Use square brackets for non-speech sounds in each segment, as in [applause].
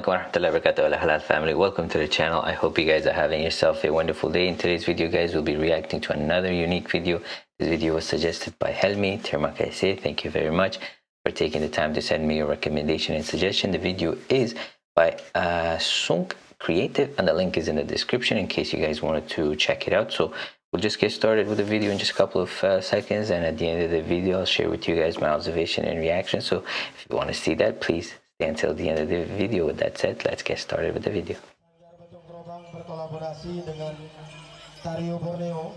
Assalamualaikum warahmatullahi wabarakatuh halal family. Welcome to the channel. I hope you guys are having yourself a wonderful day. In today's video guys we'll be reacting to another unique video. This video was suggested by Helmi Termakaise thank you very much for taking the time to send me your recommendation and suggestion. The video is by uh, Sunk Creative and the link is in the description in case you guys wanted to check it out. So we'll just get started with the video in just a couple of uh, seconds and at the end of the video I'll share with you guys my observation and reaction. So if you want to see that please until the end of the video. With that said, let's get started with the video. berkolaborasi dengan Tariu Borneo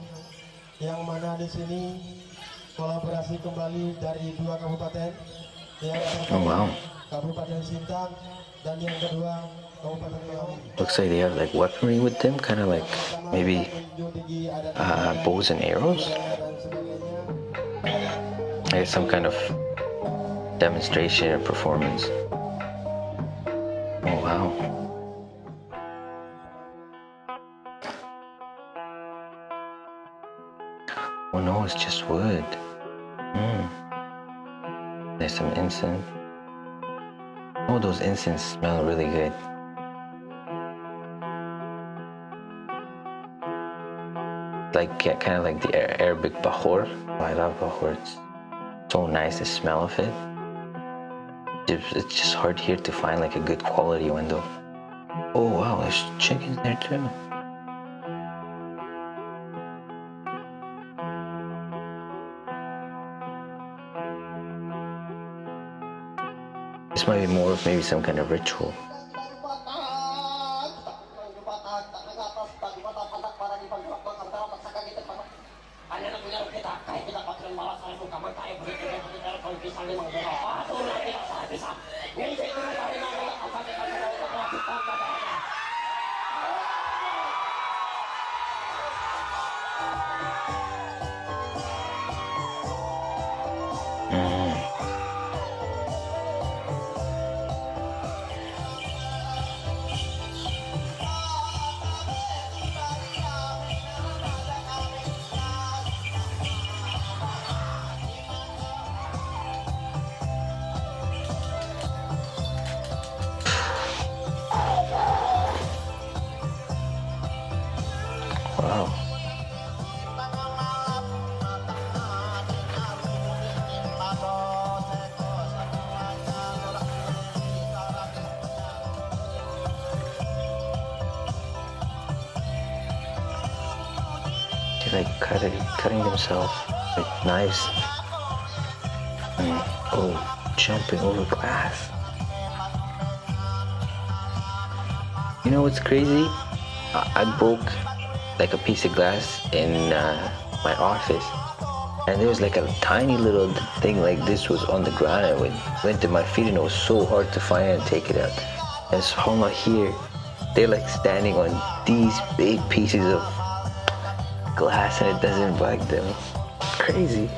yang mana di sini kolaborasi kembali dari dua kabupaten yang oh, wow. Kabupaten Sintang dan yang kedua Kabupaten Riau. Looks like they have like weaponry with them, kind of like maybe uh, bows and arrows. Like some kind of demonstration or performance. Oh, wow. Oh no, it's just wood. Mm. There's some incense. Oh, those incense smell really good. Like, yeah, kind of like the Arabic bahor. Oh, I love bahor. It's so nice, the smell of it it's just hard here to find like a good quality window. Oh wow, there's chickens there too. This might be more of maybe some kind of ritual. Like cutting, cutting themselves with knives. And, oh, jumping over glass. You know what's crazy? I, I broke like a piece of glass in uh, my office and there was like a tiny little thing like this was on the ground I went, went to my feet and it was so hard to find and take it out and so I'm here they're like standing on these big pieces of glass and it doesn't bug them crazy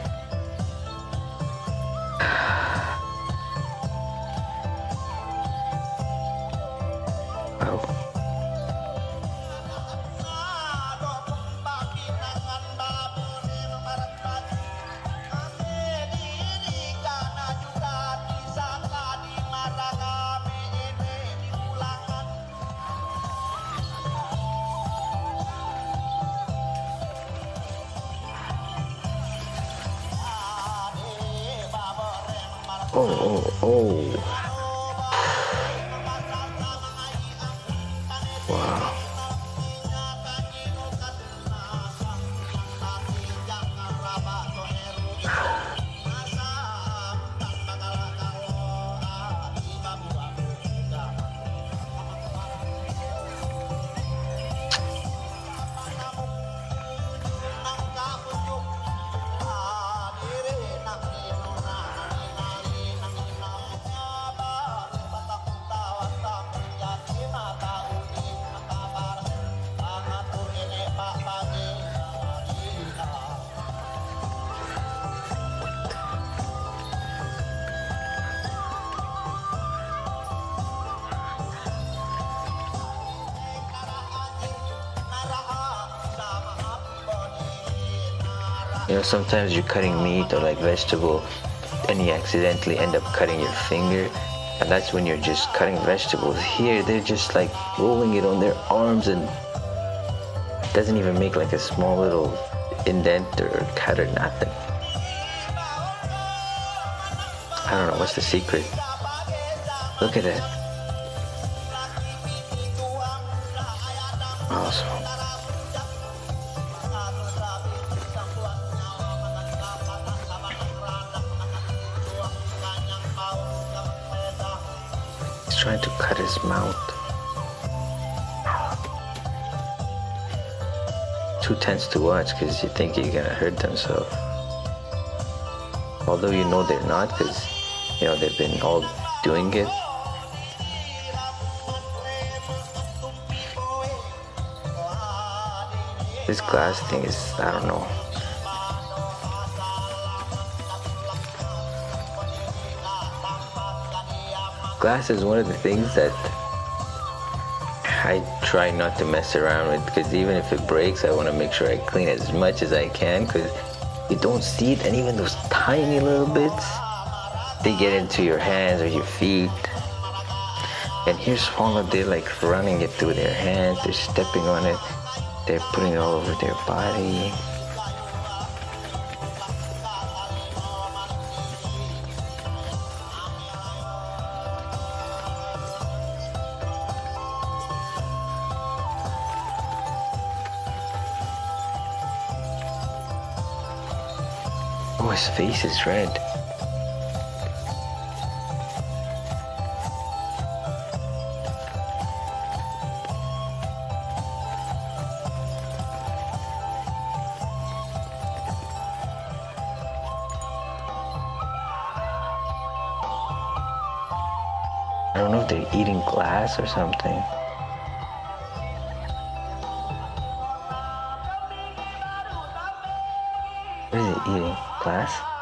Know, sometimes you're cutting meat or like vegetable and you accidentally end up cutting your finger and that's when you're just cutting vegetables. Here they're just like rolling it on their arms and doesn't even make like a small little indent or cut or nothing. I don't know what's the secret? Look at that awesome oh, mouth. Too tense to watch because you think you're gonna hurt themselves. Although you know they're not because you know they've been all doing it. This glass thing is, I don't know. Glass is one of the things that I try not to mess around with because even if it breaks, I want to make sure I clean as much as I can because you don't see it and even those tiny little bits, they get into your hands or your feet. And here's Swallow, they're like running it through their hands, they're stepping on it, they're putting it all over their body. Oh, his face is red. I don't know if they're eating glass or something. It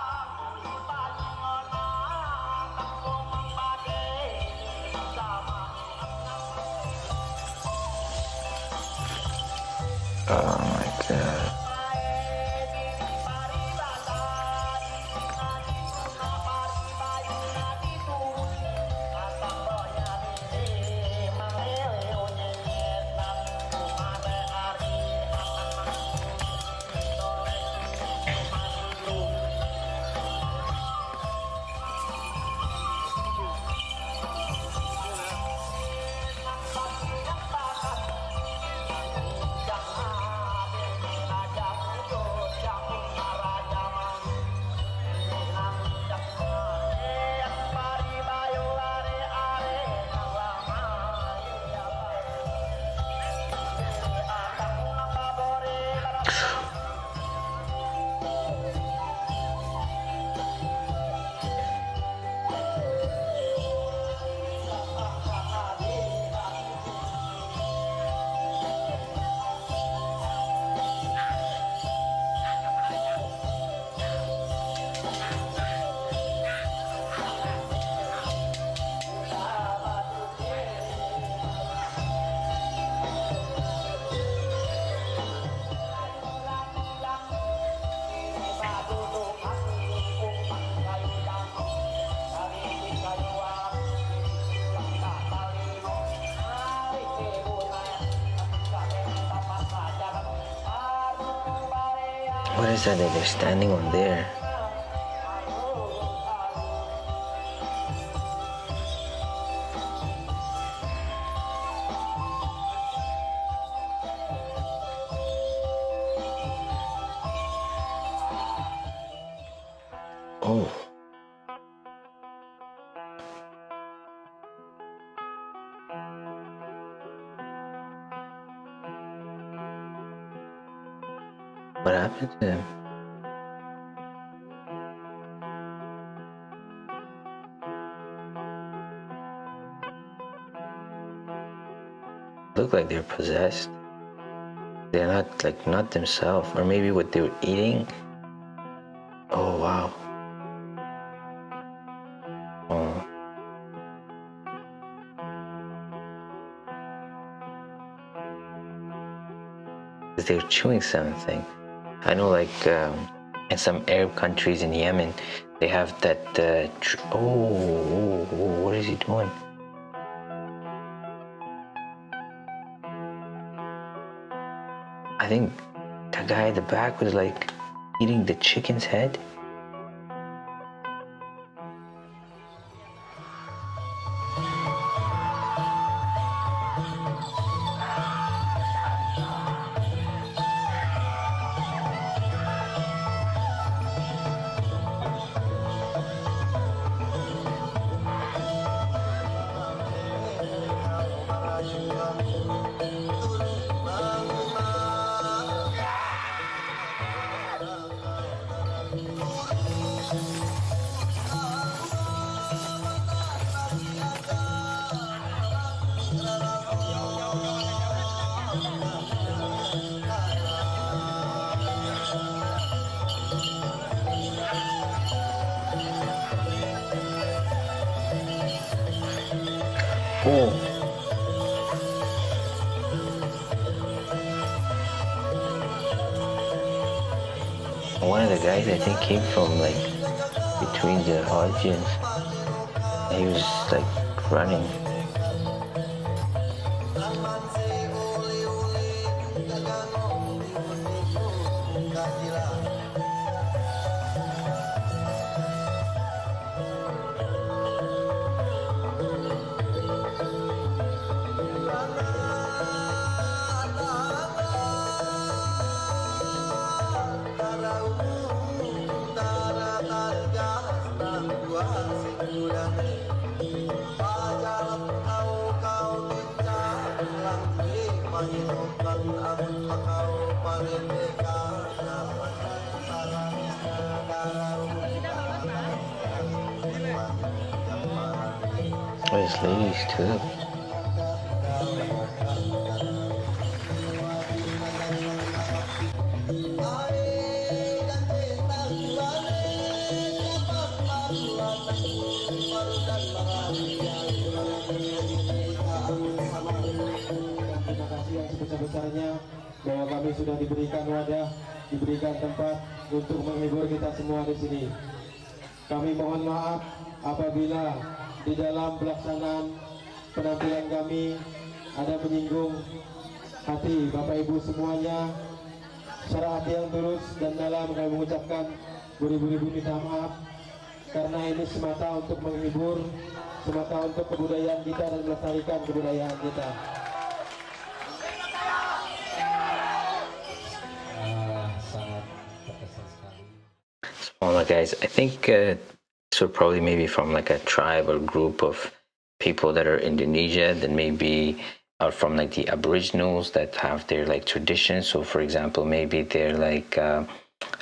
What is that that they're standing on there? What happened to him? Look like they're possessed. They're not like not themselves, or maybe what they were eating. Oh wow. Hmm. Oh. They're chewing something. I know, like um, and some Arab countries in Yemen, they have that. Uh, oh, oh, oh, what is he doing? I think that guy at the back was like eating the chicken's head. One of the guys I think came from like between the audience. He was like running. There's ladies too. Sebesar-besarnya bahwa kami sudah diberikan wadah, diberikan tempat untuk menghibur kita semua di sini. Kami mohon maaf apabila di dalam pelaksanaan penampilan kami ada menyinggung hati Bapak Ibu semuanya. Secara hati yang tulus dan dalam kami mengucapkan beribu-ribu minta maaf karena ini semata untuk menghibur, semata untuk kebudayaan kita dan melestarikan kebudayaan kita. Smaller guys, I think uh, so. Probably maybe from like a tribe or group of people that are Indonesia, then maybe are from like the Aboriginals that have their like traditions. So, for example, maybe they're like uh,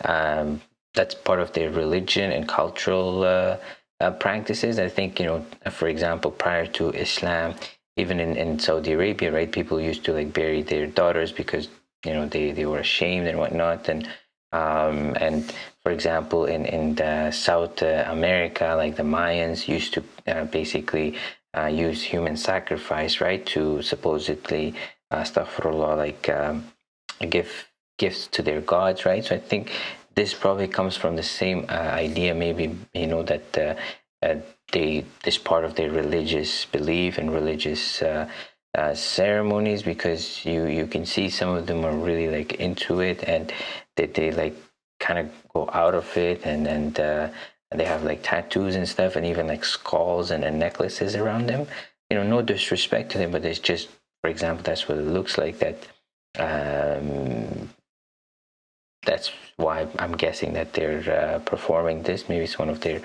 um, that's part of their religion and cultural uh, uh, practices. I think you know, for example, prior to Islam, even in, in Saudi Arabia, right, people used to like bury their daughters because you know they, they were ashamed and whatnot, and um, and for example, in in South uh, America, like the Mayans used to uh, basically uh, use human sacrifice, right, to supposedly, uh, astaghfirullah, like um, give gifts to their gods, right. So I think this probably comes from the same uh, idea, maybe you know that uh, uh, they this part of their religious belief and religious ceremonies because you you can see some of them are really like into it and they, they like kind of go out of it and and uh, they have like tattoos and stuff and even like skulls and, and necklaces around them you know no disrespect to them but it's just for example that's what it looks like that um, that's why I'm guessing that they're uh, performing this. Maybe it's one of their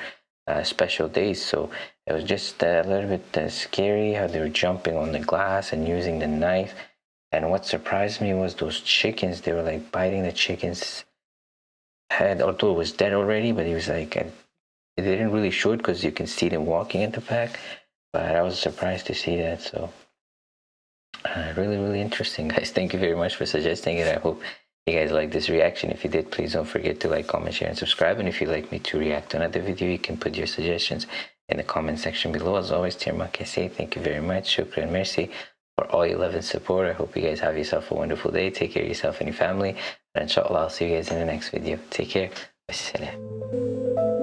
uh, special days. So it was just a little bit uh, scary how they were jumping on the glass and using the knife. And what surprised me was those chickens. They were like biting the chicken's head, although it was dead already. But he was like, they didn't really show it because you can see them walking at the back. But I was surprised to see that. So uh, really, really interesting, [laughs] guys. Thank you very much for suggesting it. I hope you guys like this reaction if you did please don't forget to like comment share and subscribe and if you'd like me to react to another video you can put your suggestions in the comment section below as always Tirmak say thank you very much shukran mercy for all your love and support i hope you guys have yourself a wonderful day. Take care of yourself and your family. And inshallah i'll see you guys in the next video. Take care. Wassalam.